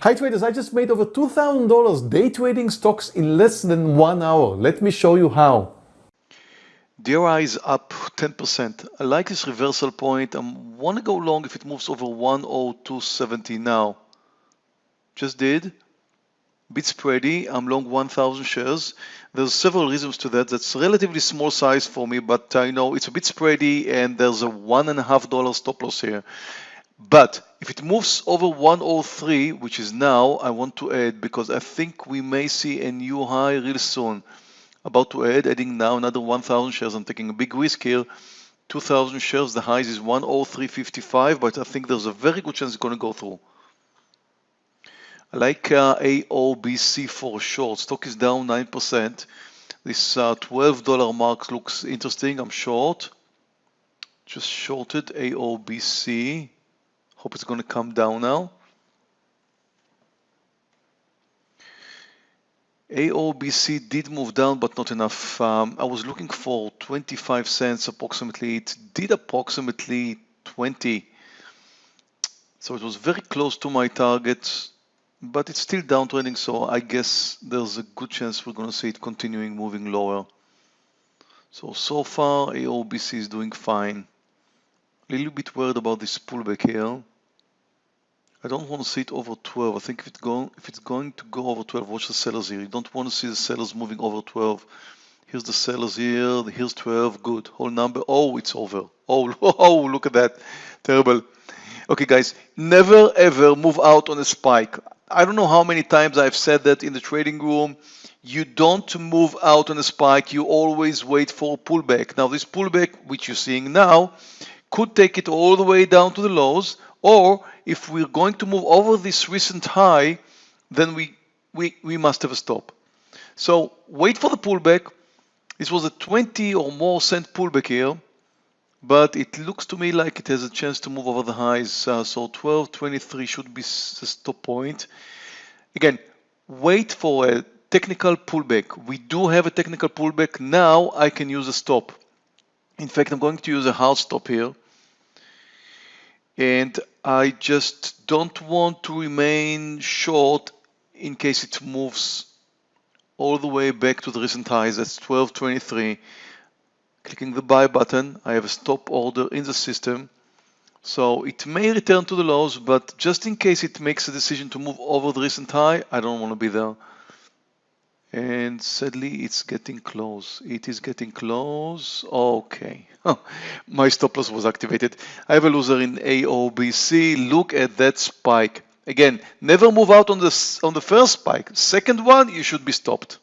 Hi traders, I just made over $2,000 day trading stocks in less than one hour. Let me show you how. DRI is up 10%. I like this reversal point. I want to go long if it moves over 102.70 now. Just did. Bit spready. I'm long 1,000 shares. There's several reasons to that. That's relatively small size for me, but I know it's a bit spready and there's a one and a half dollar stop loss here. But if it moves over 103, which is now, I want to add because I think we may see a new high real soon. About to add, adding now another 1,000 shares. I'm taking a big risk here. 2,000 shares, the highs is 103.55, but I think there's a very good chance it's going to go through. I like uh, AOBC for short. Stock is down 9%. This uh, $12 mark looks interesting. I'm short. Just shorted AOBC. Hope it's going to come down now. AOBC did move down, but not enough. Um, I was looking for 25 cents approximately. It did approximately 20. So it was very close to my target, but it's still downtrending. So I guess there's a good chance we're going to see it continuing moving lower. So, so far AOBC is doing fine. Little bit worried about this pullback here. I don't want to see it over 12. I think if it's going if it's going to go over 12, watch the sellers here. You don't want to see the sellers moving over 12. Here's the sellers here. Here's 12. Good. Whole number. Oh, it's over. Oh, oh, look at that. Terrible. Okay, guys, never ever move out on a spike. I don't know how many times I've said that in the trading room. You don't move out on a spike. You always wait for a pullback. Now, this pullback, which you're seeing now, could take it all the way down to the lows or if we're going to move over this recent high then we we, we must have a stop. So wait for the pullback. This was a 20 or more cent pullback here but it looks to me like it has a chance to move over the highs uh, so 1223 should be the stop point. Again wait for a technical pullback. We do have a technical pullback. Now I can use a stop in fact, I'm going to use a hard stop here. And I just don't want to remain short in case it moves all the way back to the recent highs. That's 12.23. Clicking the buy button, I have a stop order in the system. So it may return to the lows, but just in case it makes a decision to move over the recent high, I don't want to be there and sadly it's getting close. It is getting close. Okay. My stop loss was activated. I have a loser in aobc look at that spike. Again never move out on the on the first spike. Second one you should be stopped.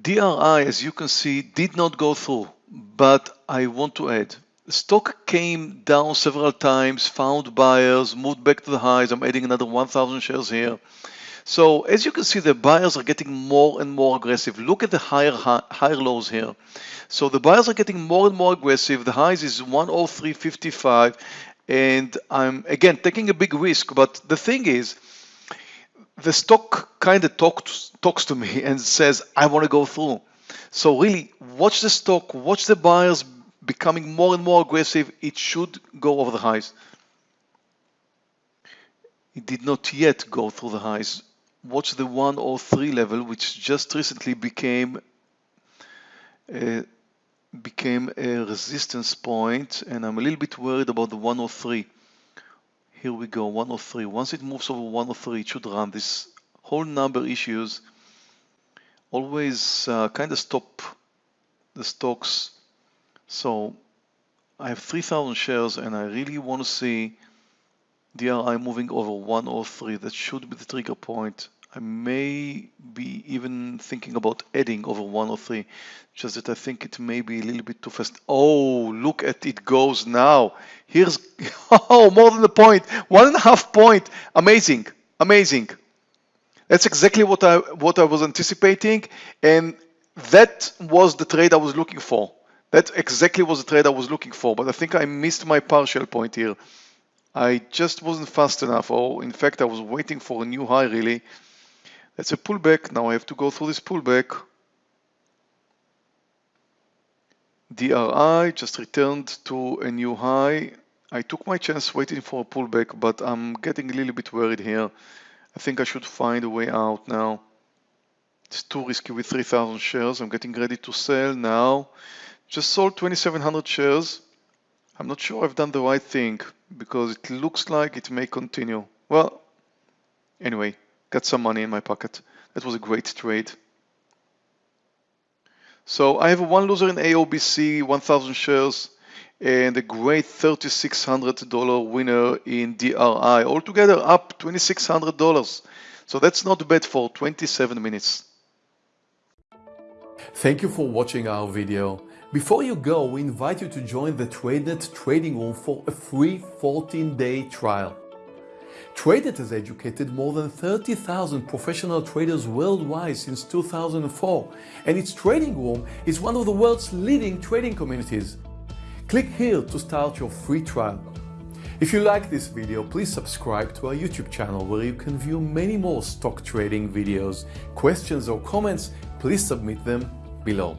Dri as you can see did not go through but i want to add stock came down several times, found buyers, moved back to the highs. I'm adding another 1,000 shares here. So as you can see, the buyers are getting more and more aggressive. Look at the higher higher lows here. So the buyers are getting more and more aggressive. The highs is 103.55, and I'm again taking a big risk. But the thing is, the stock kind of talks talks to me and says, I want to go through. So really, watch the stock, watch the buyers becoming more and more aggressive, it should go over the highs. It did not yet go through the highs. Watch the 103 level, which just recently became a, became a resistance point, and I'm a little bit worried about the 103. Here we go, 103. Once it moves over 103, it should run. This whole number issues always uh, kind of stop the stocks so I have 3,000 shares and I really want to see DRI moving over 103. That should be the trigger point. I may be even thinking about adding over 103, just that I think it may be a little bit too fast. Oh, look at it goes now. Here's, oh, more than a point, one and a half point. Amazing, amazing. That's exactly what I, what I was anticipating. And that was the trade I was looking for. That exactly was the trade I was looking for, but I think I missed my partial point here. I just wasn't fast enough, or in fact, I was waiting for a new high really. That's a pullback. Now I have to go through this pullback. DRI just returned to a new high. I took my chance waiting for a pullback, but I'm getting a little bit worried here. I think I should find a way out now. It's too risky with 3,000 shares. I'm getting ready to sell now. Just sold 2,700 shares. I'm not sure I've done the right thing because it looks like it may continue. Well, anyway, got some money in my pocket. That was a great trade. So I have a one loser in AOBC, 1,000 shares, and a great $3,600 winner in DRI. Altogether up $2,600. So that's not bad for 27 minutes. Thank you for watching our video. Before you go, we invite you to join the TradeNet trading room for a free 14-day trial. TradeNet has educated more than 30,000 professional traders worldwide since 2004, and its trading room is one of the world's leading trading communities. Click here to start your free trial. If you like this video, please subscribe to our YouTube channel where you can view many more stock trading videos. Questions or comments, please submit them below.